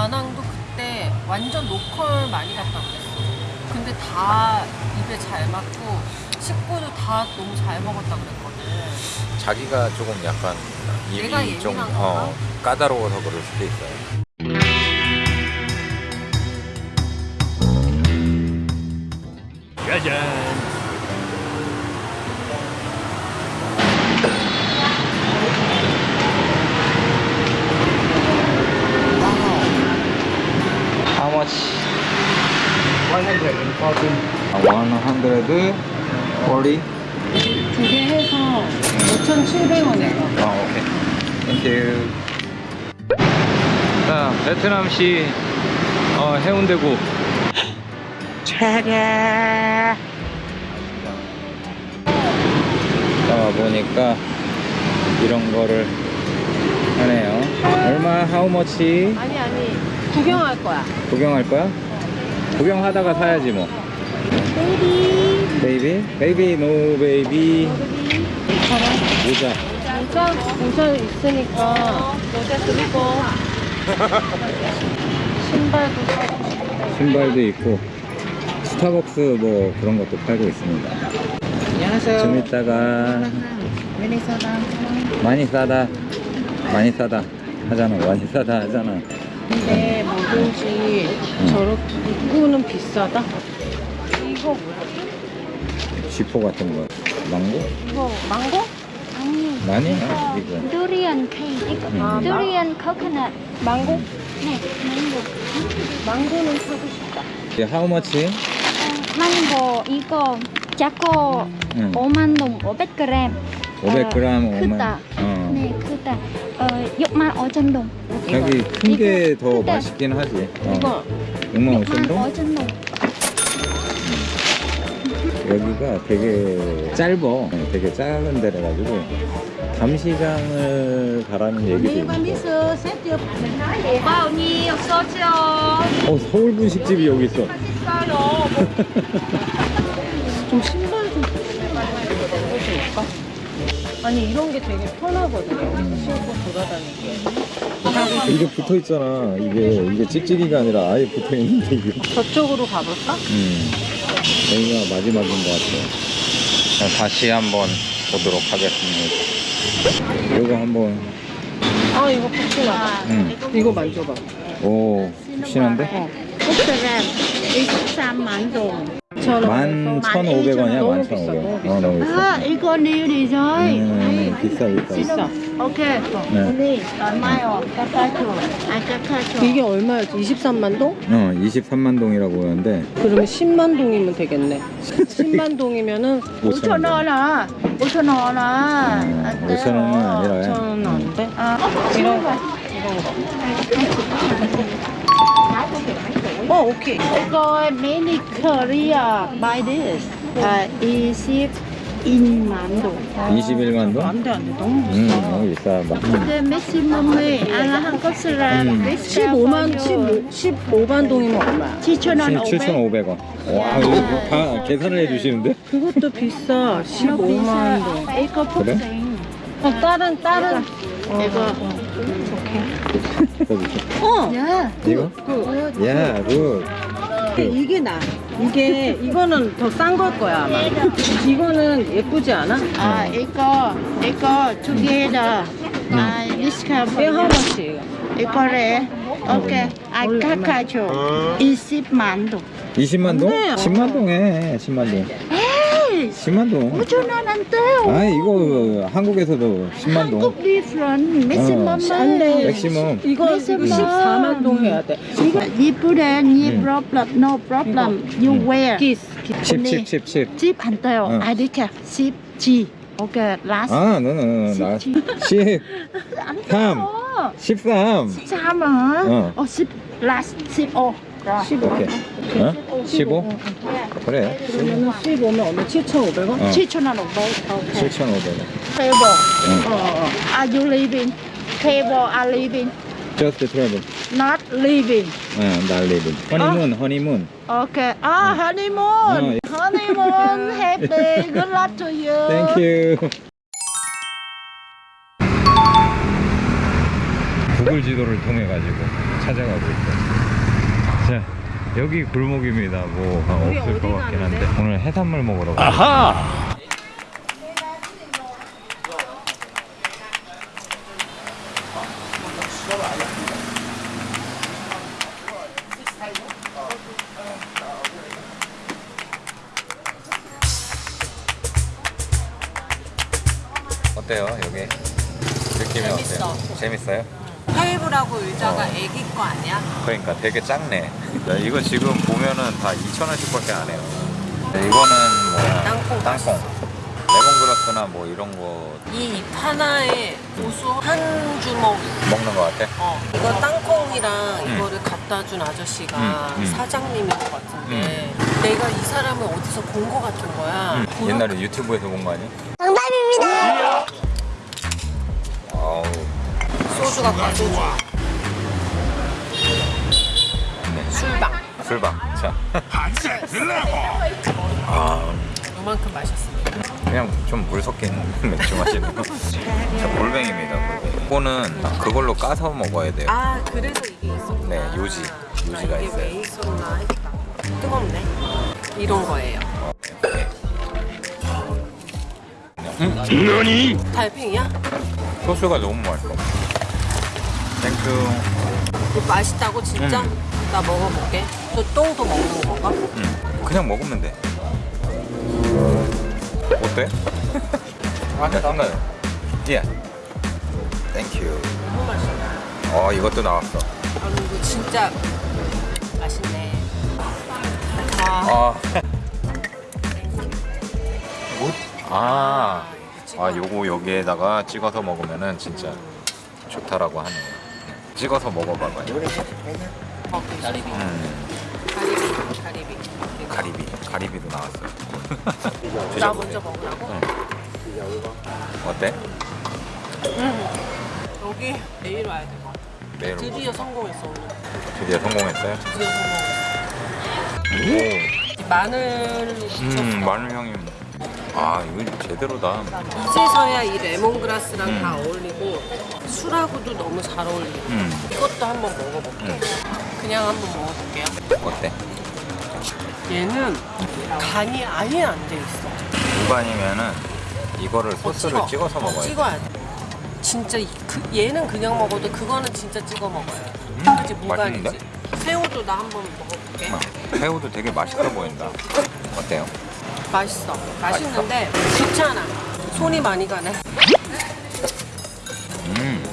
다낭도 그때 완전 로컬 많이 갔다 그랬어. 근데 다 입에 잘 맞고 식구도 다 너무 잘 먹었다 그랬거든. 자기가 조금 약간 내가 입이 좀 예민한가 어, 까다로워서 그럴 수도 있어요. 짜잔. How much? 140. 140. 두개 해서 5,700원이야. 아, 오케이. 땡큐. 자, 베트남시 어, 해운대구. 차례. 자, 보니까 이런 거를 하네요. 얼마, how much? 아니 아니 구경할 거야. 구경할 거야? 구경하다가 사야지 뭐. baby. Baby? Baby, no baby. 모자. 모자 모자 있으니까 모자 그리고 신발도. 신발도 있고 스타벅스 뭐 그런 것도 팔고 있습니다. 안녕하세요. 좀 이따가 미니소다. 많이 싸다 많이 싸다 하잖아 많이 싸다 하잖아 근데 뭐든지 저렇게 입구는 비싸다. 이거 뭐야? 쥐포 같은 거 망고? 이거 망고? 아니 많이 이거 두리안 케이크 이거 아, 두리안 코코넛 망고? 네 망고 망고는 사고 싶다. 이게 how much? 어, 망고 이거 작고 응. 5만 동 500g 500g 어, 5만 크다 어. 네 크다. 어 6만 5천 동. 여기 큰 게더 크다. 맛있긴 하지. 어. 이거. 6만 5천 6만 동? 5천 동. 여기가 되게 짧어. 어, 되게 작은 데라 가지고 감시장을 가라는 얘기도 있고 bao nhiêu số cho 어 서울 분식집이 여기 있어. 좀좀 볼까? 아니 이런 게 되게 편하거든요. 신고 돌아다니기. 이게 붙어 있잖아 이게 이게 찍찍이가 아니라 아예 붙어 있는데 이게 저쪽으로 가볼까? 음, 여기가 마지막인 것 같아요. 자, 다시 한번 보도록 하겠습니다. 이거 한번, 아 이거 푹신하다. 음, 이거 만져봐. 오, 푹신한데? Instagram 23만 동. 만천 오백 원이야, 만 비싸, 천 오백 너무 원. 어, 너무 비싸. 아, 이거 내일이 rồi. 음, 비싸, 비싸. 비싸. 네. Rồi. Cà phê chuột. À, cà phê chuột. 이게 얼마였지? 23만 동? 어, 23만 동이라고 하는데, 그러면 10만 동이면 되겠네. 10만 동이면은 5천 5천 원. 원 아. 5천 원 아. 음, 5천 원은 아니라, 5천 원은 안 돼? 아, 이런 거. 어 오케 이. 이거 mini Korea by this. 아, 21만 동. 21만 동? 안돼 안돼 너무 음, 비싸. 너무 비싸. 막, 근데 maximum이 아, 한국 사람 음. 15만 15만 15 15만 동이면 얼마야? 7천 원 500. 7,500원. 와, 이거 다 계산을 해주시는데? 그것도 비싸. 15만 동. 이거 그래? 어, 다른 다른. 이거. 어. 야. 이거? 야, good. 이게 나. 이게 이거는 더 싼 걸 거야 아마. 이거는 예쁘지 않아? 아, 이거 이거 together. 아, discount. 이게 how much? 이거래. 오케이. 아, 카카죠. 20만 동. 20만 동? 네. 10만 동에 10만 동. 에이, 10만 동. 5천 원 안 돼요. 아 이거 한국에서도 10만 동. 한국 different. maximum. 안 돼. 맥시멈. 이거 이거 14만 동 해야 돼. 이거 이쁘래. 니 음. problem. No problem. You wear. 기스. 10, 10, 10, 10. 집안 돼요. 응. 아이디캡 10 G. 오케이. last. 아, 너는 나 10, 3, 13. 13원. 어. 어, 10 last 15. rồi. 15. 오케이. 어? 15? 그래. 그러면은 15면 얼마? 7,500원? 어. 7,000원 500. 오케이. 7,500원. Table. 응. 어, 어. Are you leaving? Table are leaving. Just travel. Not leaving. 어, 날 리빙. 허니문, 허니문. Okay. 아, honeymoon. honeymoon. Happy. Good luck to you. Thank you. 구글 지도를 통해 가지고 찾아가고 있어요. 자, 여기 골목입니다. 뭐 아, 없을 것 같긴 한데 가는데? 오늘 해산물 먹으러 가. 어때요 여기 느낌이 재밌어. 어때요? 재밌어요? 테이블하고 의자가 어. 애기 거 아니야? 그러니까 되게 작네. 야, 이거 지금 보면은 다 2,000원씩 밖에 안 해요. 네, 이거는 뭐야? 땅콩 땅콩. 레몬그라스나 뭐 이런 거이잎 하나에 고수 한 주먹 먹는 거 같아? 어, 이거 땅콩이랑 음. 이거를 갖다 준 아저씨가 음, 음. 사장님인 것 같은데 내가 이 사람을 어디서 본것 같은 거야. 응. 보여- 옛날에 유튜브에서 본 거 아니야? 정답입니다. 아우, 소주 갖고 와, 소주. 술방. 술방. 자. 아, 요만큼 마셨습니다. 그냥 좀 물 섞인 맥주 마시는 거. 자, 골뱅입니다. 골뱅이. 이거는 그걸로 까서 먹어야 돼요. 아 그래서 이게 있었구나. 네, 요지. 요지가 나 이게 있어요. 왜 있었나 했다. 뜨겁네. 이런 거예요. 어, 네. 음, 달팽이야? 소스가 너무 맛있어. Thank you. 이거 맛있다고 진짜? 음. 나 먹어볼게. 너 똥도 먹는 건가? 음, 그냥 먹으면 돼. 어때? 아, 괜찮아요. 예. Thank you. 너무 맛있어. 어, 이것도 나왔어. 아, 이거 진짜 맛있네. 아, 아. 아. 아, 요거 여기에다가 찍어서 먹으면은 진짜 좋다라고 하네요. 찍어서 먹어봐봐요. 어, 가리비. 음, 가리비. 가리비. 가리비. 가리비도 나왔어요. 나. 먼저 먹으라고? 응. 어때? 여기 내일 와야 될 것 같아. 드디어 성공했어 오늘. 드디어 성공했어요? 드디어 성공했어. 오. 묻혔어. 음, 마늘 향이. 아, 이거 제대로다. 이제서야 이 레몬그라스랑 음. 다 어울리고 술하고도 너무 잘 어울리고 음, 이것도 한번 먹어볼게. 음. 그냥 한번 먹어볼게요. 어때? 얘는 간이 아예 안 돼 있어. 무반이면은 이거를 소스를 찍어. 찍어서 어, 먹어야 돼. 찍어야 돼. 진짜 이- 그, 얘는 그냥 먹어도 그거는 진짜 찍어 먹어야 돼. 음, 그치 무간이지. 맛있는데? 새우도 나 한번 먹어볼게. 어, 새우도 되게 맛있어 보인다. 어때요? 맛있어. 맛있는데 귀찮아. 손이 많이 가네. 음,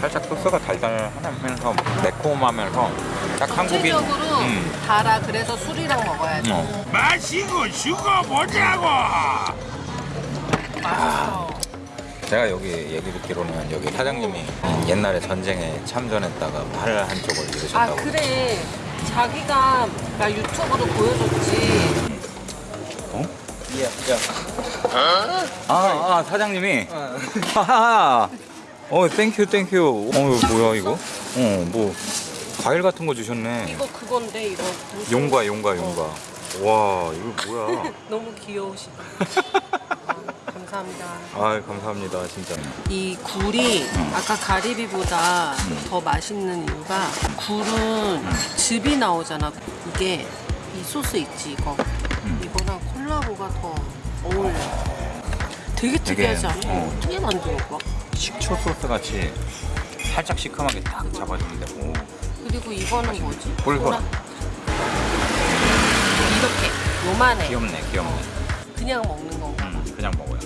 살짝 소스가 달달하면서 매콤하면서 딱 한국인. 전체적으로 음, 달아. 그래서 술이랑 먹어야 돼. 어. 마시고 죽어보자고 맛있어. 제가 여기 얘기 듣기로는 여기 사장님이 옛날에 전쟁에 참전했다가 팔 한쪽을 아 잃으셨다고. 그래. 자기가 나 유튜브로 보여줬지. 어? 아, 아 사장님이. 하하. 어, thank you thank you. 어, 뭐야 이거? 어, 뭐 과일 같은 거 주셨네. 이거 그건데 이거. 용과 용과 용과. 와, 이거 뭐야? 너무 귀여우시다. 어, 감사합니다. 아, 감사합니다, 진짜. 이 굴이 아까 가리비보다 더 맛있는 이유가 굴은 즙이 나오잖아. 이게 이 소스 있지 이거. 콜라보가 더 어울려. 되게 특이하지 않아? 어. 어떻게 만든 거야? 식초 소스 같이 살짝 시큼하게 딱 잡아주는데. 오. 그리고 이거는 뭐지? 꿀 보라. 이렇게 요만해. 귀엽네, 귀엽네. 그냥 먹는 건가? 음, 그냥 먹어요.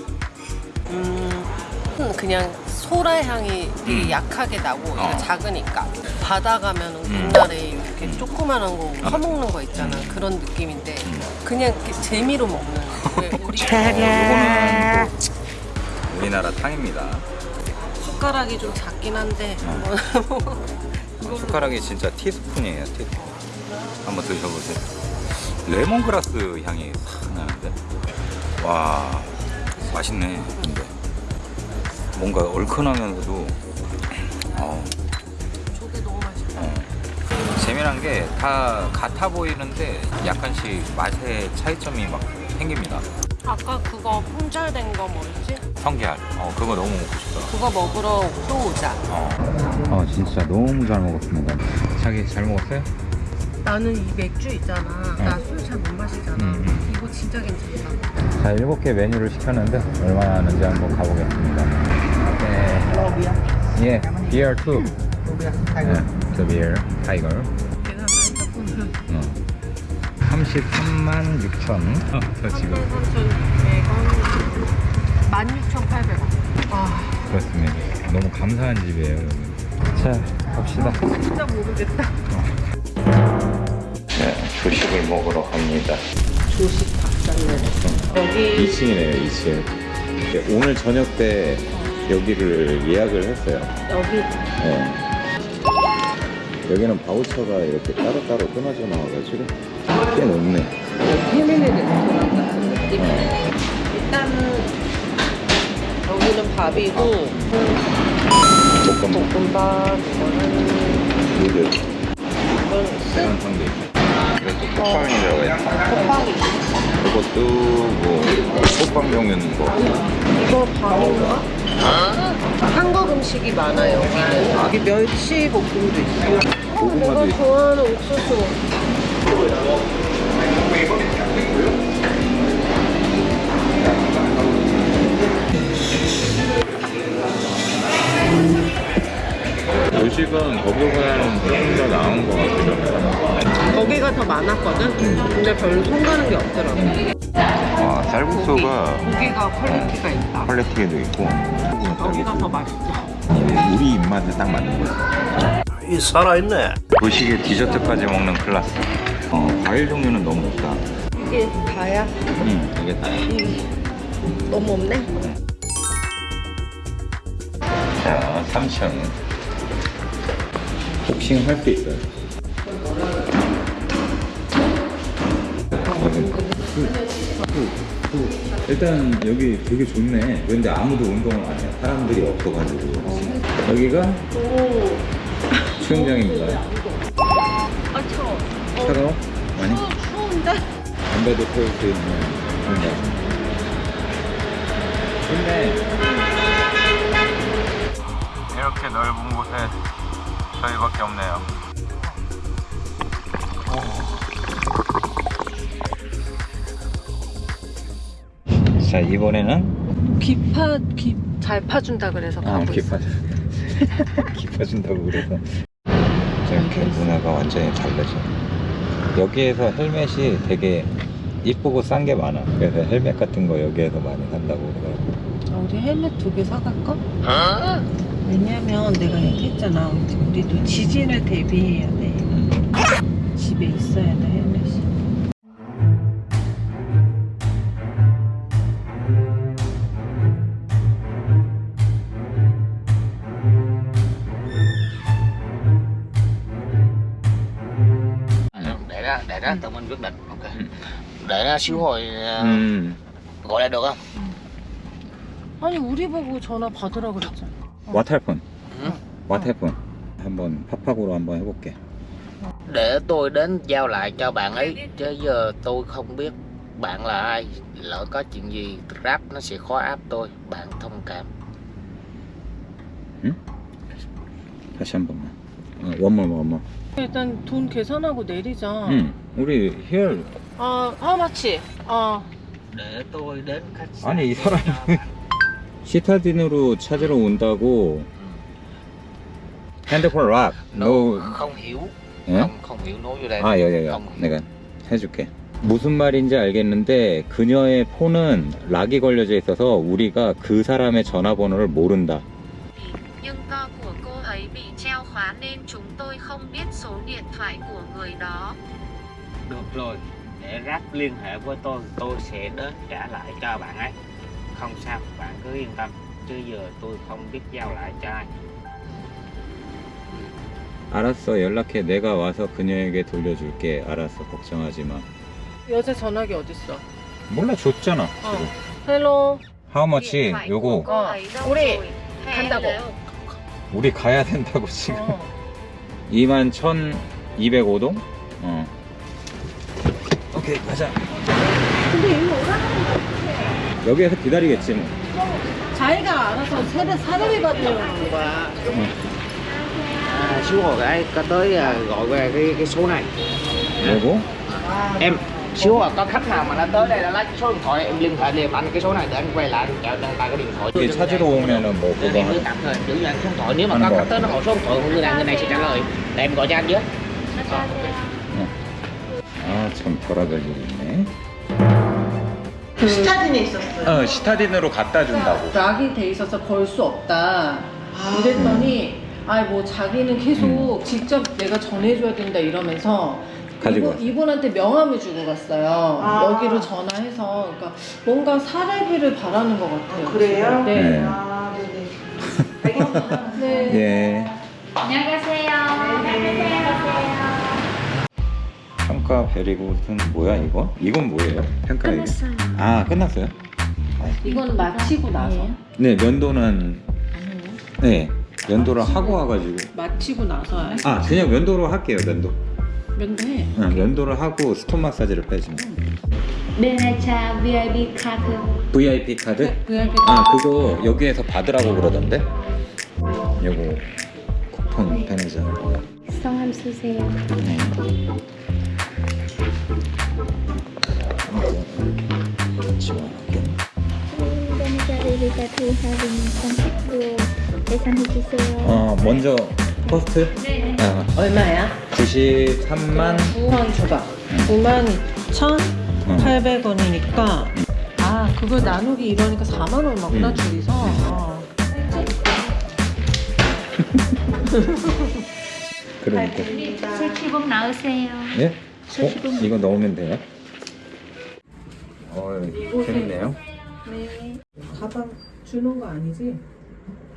음, 그냥 소라 향이 되게 음. 약하게 나고 어. 작으니까 바다 가면 은 음. 옛날에 이렇게 조그만한 거 퍼먹는 거 있잖아 그런 느낌인데 음. 그냥 이렇게 재미로 먹는 왜 우리 어, 이거는 또 우리나라 탕입니다. 숟가락이 좀 작긴 한데 이거 숟가락이 진짜 티스푼이에요, 티스푼. 한번 드셔보세요. 레몬그라스 향이 싹 나는데. 와, 맛있네, 근데. 뭔가 얼큰하면서도, 어, 저게 너무 맛있다 어. 재미난 게 다 같아 보이는데 약간씩 맛의 차이점이 막 생깁니다. 아까 그거 품절된 거 뭐였지? 성게알. 어, 그거 너무 먹고 싶다. 그거 먹으러 또 오자. 어. 어, 진짜 너무 잘 먹었습니다. 자기 잘 먹었어요? 나는 이 맥주 있잖아. 나술 잘 못 마시잖아. 음, 음. 이거 진짜 괜찮다. 자, 일곱 개 메뉴를 시켰는데 얼마나 하는지 한번 가보겠습니다. 네. 예, two. 네, the beer, tiger. 내가 핸 드폰을 어. 33만 6천. 어, 저 지금 3,100원, 16,800원. 아, 그렇습니다. 너무 감사한 집이에요. 여기. 자, 갑시다. 진짜 모르겠다. 네, 조식을 먹으러 갑니다. 조식 박살내. 여기 2층이네요, 2층. 오늘 저녁 때 여기를 예약을 했어요. 여기 네. 여기는 바우처가 이렇게 따로따로 끊어져 나와가지고 꽤 높네. 패밀리 레스토랑 같은 느낌. 어. 일단은 여기는 밥이고 볶음밥, 볶음밥 이거는 누들, 이건 스 계란 상대. 이것도. 호빵이 이것도 뭐 호빵 종류는 뭐 이거 밥인가? 한국 음식이 많아요 여기는 여기 멸치 볶음도 있어요 어, 내가 있어. 좋아하는 옥수수 조식은 거기보다는 조금 더 나은 것 같아요. 거기가 더 많았거든? 근데 별로 손 가는 게 없더라고 와, 쌀국수가 고기 가 퀄리티가 있다 퀄리티도 있고 여기가 더 맛있어 우리 입맛에 딱 맞는 거야. 이 살아있네. 조식에 디저트까지 먹는 클래스. 어, 과일 종류는 너무 없다. 이게 다야? 응, 이게 다. 너무 없네? 자, 3층. 복싱 할수 있어요. 일단 여기 되게 좋네. 근데 아무도 운동을 안 해. 사람들이 없어가지고. 여기가 수영장입니다. 아 추워 차가워? 많이? 추운데? 담배도 태울 수 있는 공간. 좋네. 이렇게 넓은 곳에 저희밖에 없네요. 자 이번에는 비파 비잘 파준다 그래서 아 가고 있어 기파 기파준다고 그래서 이렇게 문화가 완전히 달라져. 여기에서 헬멧이 되게 이쁘고 싼 게 많아. 그래서 헬멧 같은 거 여기에서 많이 산다고 그러더라고. 아, 우리 헬멧 두 개 사갈까? 왜냐면 내가 얘기했잖아 우리도 지진을 대비해야 돼 음. 집에 있어야 돼 để ra để ra tụi mình quyết định ok để ra xíu hồi à, 음. gọi lại được không 아니 우리 보고 전화 받으라 그랬잖아 와탈폰. 응. 와탈폰. 한번 팝팍으로 한번 해볼게. để tôi đến giao lại cho bạn ấy chứ giờ tôi không biết bạn là ai lỡ có chuyện gì rap nó sẽ khó áp tôi bạn thông cảm 다시 한 번만. 어, 원몰 원몰. 일단 돈 계산하고 내리자 응. 우리 here 아 하마치 어 để tôi đến khách sạn 아니 이 사람. 시타딘으로 찾으러 온다고 핸드폰 락. nó 너 không hiểu 예? không không hiểu nói vô đây 아, 여여여. 내가 해줄게. 무슨 말인지 알겠는데 그녀의 폰은 락이 걸려져 있어서 우리가 그 사람의 전화번호를 mo른다. Tôi không biết số điện thoại của người đó. được rồi để rap liên hệ với tôi tôi sẽ đến trả lại cho bạn ấy không sao bạn cứ yên tâm chứ giờ tôi không biết giao lại cho ai 알았어, 연락해. 내가 와서 그녀에게 돌려줄게. 알았어, 걱정하지 마. 여자 전화기 어딨어 몰라, 줬잖아. 지금. 헬로 How much? 요거 đâu 우리? 간다고. 우리 가야 된다고 지금. 어. 2만 1,205동? 어. 오케이, 가자. 근데 이거 거 같아 여기에서 기다리겠지 뭐. 자기가 알아서 세례 사례비 받으려는 거야. à, xíu rồi cái có tới gọi về cái cái số này 요거? em xíu à có khách nào mà nó tới đây nó lấy cái số điện thoại em liên hệ liền anh cái số này để anh quay lại anh chào đăng tay cái điện thoại 이게 찾으러 오면은 뭐 그거 em cứ 하- tạm thời giữ cho anh số điện thoại nếu mà có khách tới nó hỏi số điện thoại của người này người này sẽ trả lời để em gọi cho anh với 아참 별의별 일이 있네 스타딘에 있었어요. 어 시타딘으로 갖다 준다고 락이 돼 있어서 걸 수 없다. 이랬더니 아뭐 자기는 계속 직접 내가 전해줘야 된다 이러면서 가지고 이분, 이분한테 명함을 주고 갔어요. 아. 여기로 전화해서 그러니까 뭔가 사례비를 바라는 것 같아요. 그래요? 네. 네. 아, 네네. 알겠습니다. 네. 예 안녕하세요. 안녕하세요. 평가 베리굿은 뭐야 이거? 이건 뭐예요? 평가? 끝났어요. 아 끝났어요? 이건 마치고 나서 네 면도는 아니요. 네 면도를 하고 와가지고 마치고 나서 아 그냥 면도로 할게요 면도 면도해. 응, 면도를 하고 스톤 마사지를 빼주면 베네차 VIP 카드. VIP 카드? VIP 아 그거 여기에서 받으라고 그러던데 요거 쿠폰 배내자 성함 쓰세요. 네. 카드 선택도 계산해 주세요. 어 먼저 퍼스트? 네. 아, 얼마야? 93만 9만 줘봐. 9만 2천 응. 800원이니까 아 그걸 나누기 이러니까 4만 얼마구나 음. 둘이서 아. 그러니까 술취복 나오세요. 예? 어? 이거 넣으면 돼요? 어 재밌네요 네. 가방 주는 거 아니지?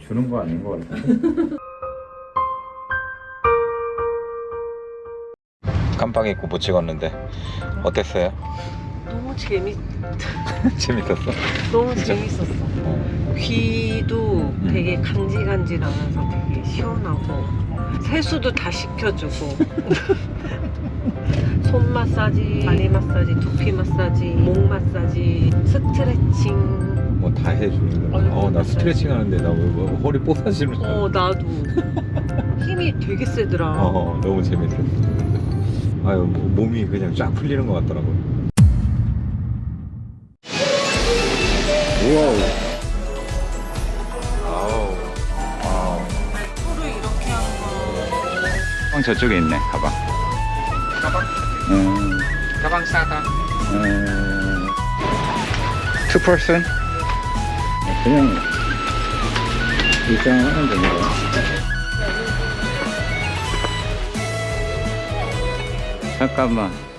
주는 거 아닌 거 같은 깜빡 잊고 못 찍었는데 어땠어요? 너무 재밌 재밌었어? 너무 진짜? 재밌었어. 어. 귀도 되게 간질간질하면서 되게 시원하고 세수도 다 시켜주고 손 마사지, 다리 마사지, 두피 마사지, 목 마사지, 스트레칭. 뭐 다 해주는 거야 얼굴 어나 마사지. 스트레칭 하는데 나 뭐, 뭐, 허리 뽀사지는 줄어 나도 힘이 되게 세더라. 어, 너무 재밌었어. 아유, 뭐, 몸이 그냥 쫙 풀리는 것 같더라고요. 우와우. 아우. 와우. 코를 이렇게 한 거. 형 저쪽에 있네, 가방. 가방 음, 가방 싸다 음. 투 퍼슨? 그냥 입장하면 되는 거야. Sacabã.